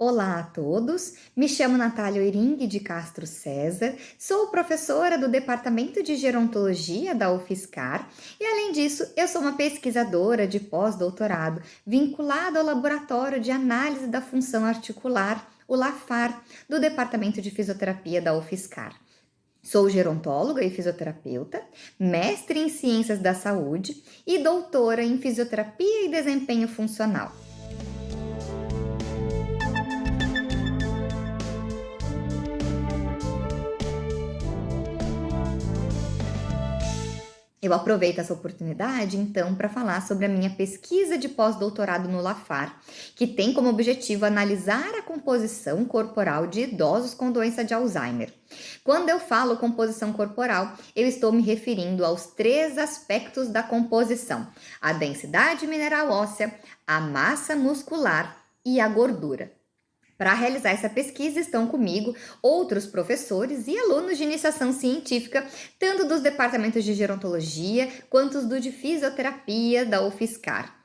Olá a todos, me chamo Natália Oiring de Castro César, sou professora do Departamento de Gerontologia da UFSCar e, além disso, eu sou uma pesquisadora de pós-doutorado vinculada ao Laboratório de Análise da Função Articular, o LAFAR, do Departamento de Fisioterapia da UFSCar. Sou gerontóloga e fisioterapeuta, mestre em Ciências da Saúde e doutora em Fisioterapia e Desempenho Funcional. Eu aproveito essa oportunidade, então, para falar sobre a minha pesquisa de pós-doutorado no LAFAR, que tem como objetivo analisar a composição corporal de idosos com doença de Alzheimer. Quando eu falo composição corporal, eu estou me referindo aos três aspectos da composição: a densidade mineral óssea, a massa muscular e a gordura. Para realizar essa pesquisa estão comigo outros professores e alunos de iniciação científica, tanto dos departamentos de gerontologia quanto dos de fisioterapia da UFSCar.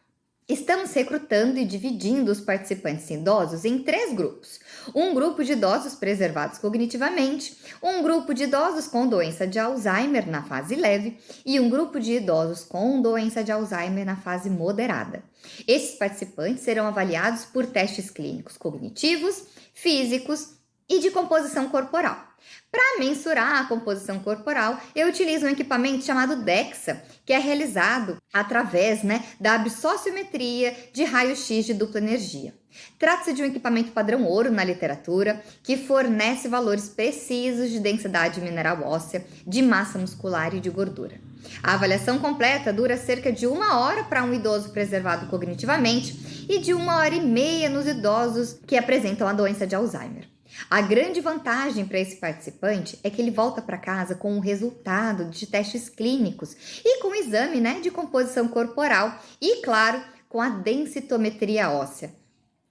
Estamos recrutando e dividindo os participantes idosos em três grupos. Um grupo de idosos preservados cognitivamente, um grupo de idosos com doença de Alzheimer na fase leve e um grupo de idosos com doença de Alzheimer na fase moderada. Esses participantes serão avaliados por testes clínicos cognitivos, físicos e de composição corporal. Para mensurar a composição corporal, eu utilizo um equipamento chamado DEXA, que é realizado através né, da absociometria de raio-x de dupla energia. Trata-se de um equipamento padrão ouro na literatura que fornece valores precisos de densidade mineral óssea, de massa muscular e de gordura. A avaliação completa dura cerca de uma hora para um idoso preservado cognitivamente e de uma hora e meia nos idosos que apresentam a doença de Alzheimer. A grande vantagem para esse participante é que ele volta para casa com o resultado de testes clínicos e com exame né, de composição corporal e, claro, com a densitometria óssea.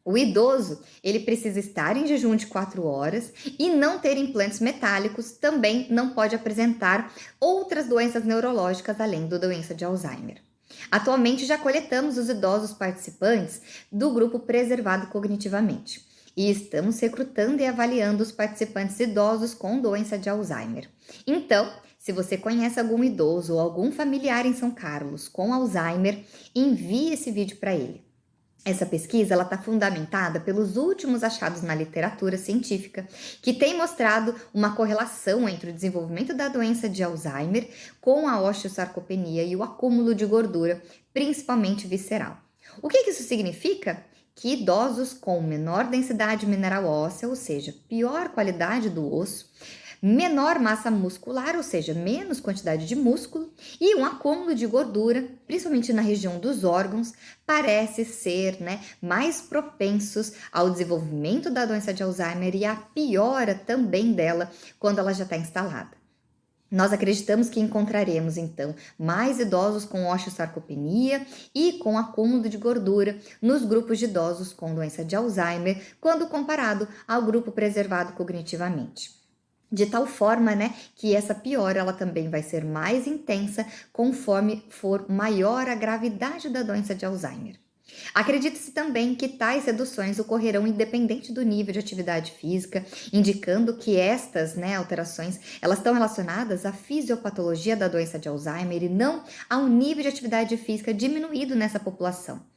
O idoso, ele precisa estar em jejum de 4 horas e não ter implantes metálicos, também não pode apresentar outras doenças neurológicas além da doença de Alzheimer. Atualmente já coletamos os idosos participantes do grupo preservado cognitivamente e estamos recrutando e avaliando os participantes idosos com doença de Alzheimer. Então, se você conhece algum idoso ou algum familiar em São Carlos com Alzheimer, envie esse vídeo para ele. Essa pesquisa está fundamentada pelos últimos achados na literatura científica, que tem mostrado uma correlação entre o desenvolvimento da doença de Alzheimer com a osteosarcopenia e o acúmulo de gordura, principalmente visceral. O que, que isso significa? Que idosos com menor densidade mineral óssea, ou seja, pior qualidade do osso, menor massa muscular, ou seja, menos quantidade de músculo, e um acúmulo de gordura, principalmente na região dos órgãos, parece ser né, mais propensos ao desenvolvimento da doença de Alzheimer e à piora também dela quando ela já está instalada. Nós acreditamos que encontraremos então mais idosos com osteosarcopenia e com acúmulo de gordura nos grupos de idosos com doença de Alzheimer, quando comparado ao grupo preservado cognitivamente. De tal forma, né, que essa piora ela também vai ser mais intensa conforme for maior a gravidade da doença de Alzheimer. Acredita-se também que tais reduções ocorrerão independente do nível de atividade física, indicando que estas né, alterações elas estão relacionadas à fisiopatologia da doença de Alzheimer e não ao nível de atividade física diminuído nessa população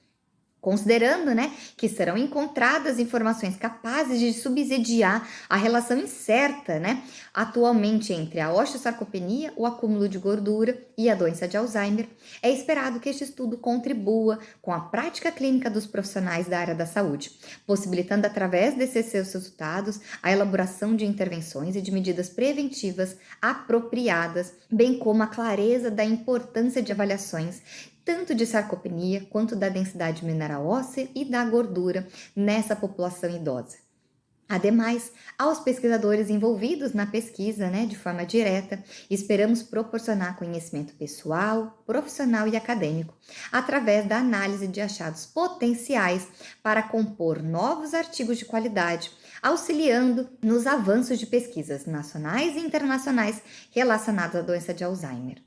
considerando né, que serão encontradas informações capazes de subsidiar a relação incerta né, atualmente entre a osteosarcopenia, o acúmulo de gordura e a doença de Alzheimer, é esperado que este estudo contribua com a prática clínica dos profissionais da área da saúde, possibilitando através desses seus resultados a elaboração de intervenções e de medidas preventivas apropriadas, bem como a clareza da importância de avaliações tanto de sarcopenia quanto da densidade mineral óssea e da gordura nessa população idosa. Ademais, aos pesquisadores envolvidos na pesquisa, né, de forma direta, esperamos proporcionar conhecimento pessoal, profissional e acadêmico, através da análise de achados potenciais para compor novos artigos de qualidade, auxiliando nos avanços de pesquisas nacionais e internacionais relacionados à doença de Alzheimer.